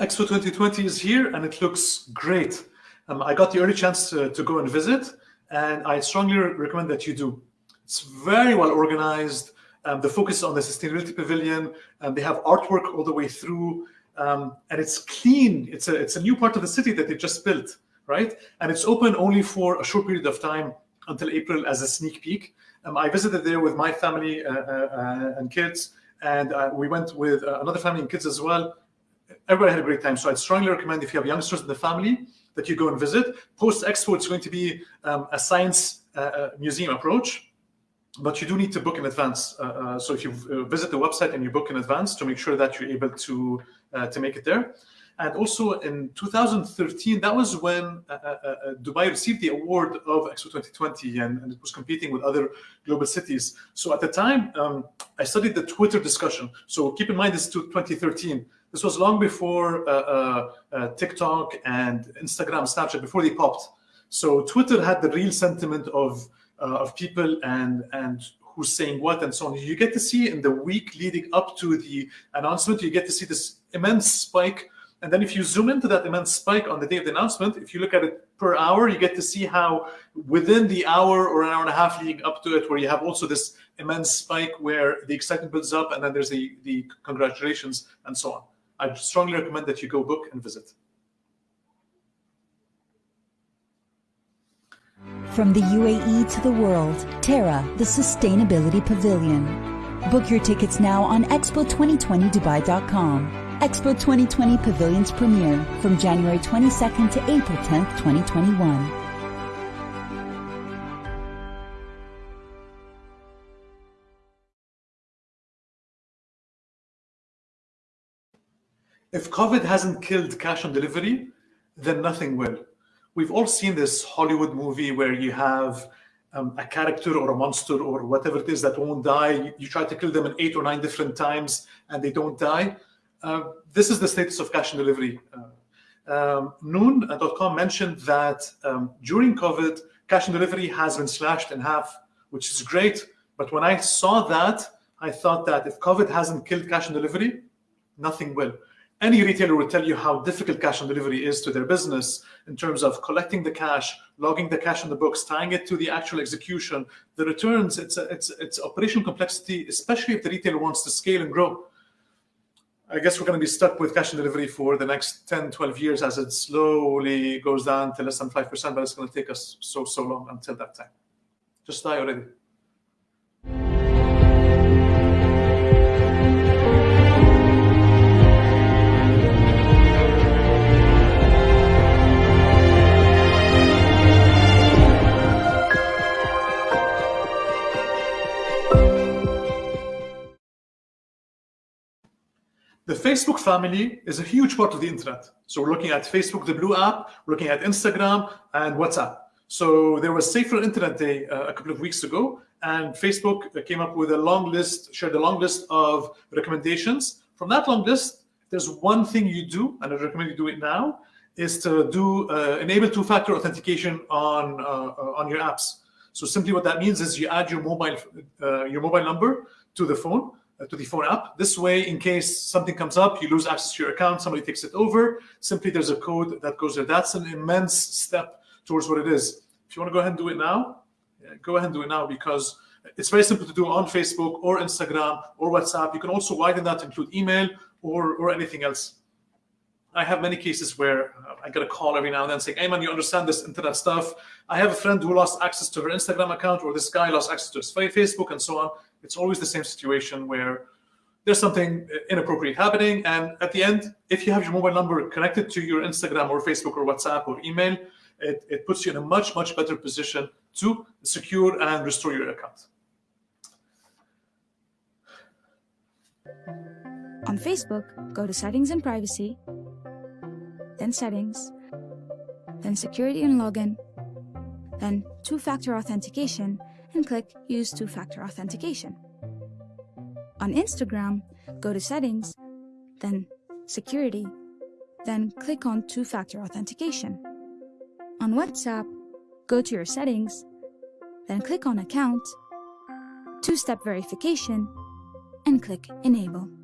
Expo 2020 is here and it looks great. Um, I got the early chance to, to go and visit, and I strongly recommend that you do. It's very well organized. Um, the focus is on the sustainability pavilion, and they have artwork all the way through, um, and it's clean. It's a it's a new part of the city that they just built, right? And it's open only for a short period of time until April as a sneak peek. Um, I visited there with my family uh, uh, uh and kids, and uh, we went with uh, another family and kids as well. Everybody had a great time. So I'd strongly recommend if you have youngsters in the family that you go and visit. Post Expo, it's going to be um, a science uh, museum approach but you do need to book in advance. Uh, uh, so if you uh, visit the website and you book in advance to make sure that you're able to uh, to make it there. And also in 2013, that was when uh, uh, Dubai received the award of Expo 2020 and, and, it was competing with other global cities. So at the time, um, I studied the Twitter discussion. So keep in mind this is 2013. This was long before TikTok and Instagram, Snapchat, before they popped. So Twitter had the real sentiment of uh, of people and and who's saying what and so on. You get to see in the week leading up to the announcement, you get to see this immense spike. And then if you zoom into that immense spike on the day of the announcement, if you look at it per hour, you get to see how within the hour or an hour and a half leading up to it, where you have also this immense spike where the excitement builds up and then there's the, the congratulations and so on. I strongly recommend that you go book and visit. From the UAE to the world, Terra, the Sustainability Pavilion. Book your tickets now on expo2020dubai.com. Expo 2020 Pavilion's premiere from January 22nd to April 10th, 2021. If COVID hasn't killed cash on delivery, then nothing will we've all seen this Hollywood movie where you have um, a character or a monster or whatever it is that won't die. You, you, try to kill them in eight or nine different times and they don't die. Uh, this is the status of cash and delivery. Uh, um, Noon.com mentioned that um, during COVID, cash and delivery has been slashed in half, which is great. But when I saw that, I thought that if COVID hasn't killed cash and delivery, nothing will any retailer will tell you how difficult cash on delivery is to their business in terms of collecting the cash, logging the cash in the books, tying it to the actual execution, the returns, it's, a, it's, it's operational complexity, especially if the retailer wants to scale and grow. I guess we're going to be stuck with cash and delivery for the next 10, 12 years as it slowly goes down to less than 5%, but it's going to take us so, so long until that time. Just die already. The Facebook family is a huge part of the internet. So we're looking at Facebook, the Blue app, we're looking at Instagram and WhatsApp. So there was Safer Internet Day uh, a couple of weeks ago, and Facebook came up with a long list, shared a long list of recommendations. From that long list, there's one thing you do, and I recommend you do it now, is to do uh, enable two-factor authentication on uh, on your apps. So simply what that means is you add your mobile uh, your mobile number to the phone, uh, to the phone app. This way, in case something comes up, you lose access to your account, somebody takes it over, simply there's a code that goes there. That's an immense step towards what it is. If you want to go ahead and do it now, yeah, go ahead and do it now because it's very simple to do on Facebook or Instagram or WhatsApp. You can also widen that to include email or, or anything else. I have many cases where uh, I get a call every now and then saying, hey man, you understand this internet stuff. I have a friend who lost access to her Instagram account or this guy lost access to his Facebook and so on it's always the same situation where there's something inappropriate happening. And at the end, if you have your mobile number connected to your Instagram or Facebook or WhatsApp or email, it, it puts you in a much, much better position to secure and restore your account. On Facebook, go to Settings and Privacy, then Settings, then Security and Login, then Two-Factor Authentication, and click Use Two-Factor Authentication. On Instagram, go to Settings, then Security, then click on Two-Factor Authentication. On WhatsApp, go to your settings, then click on Account, two-step verification, and click Enable.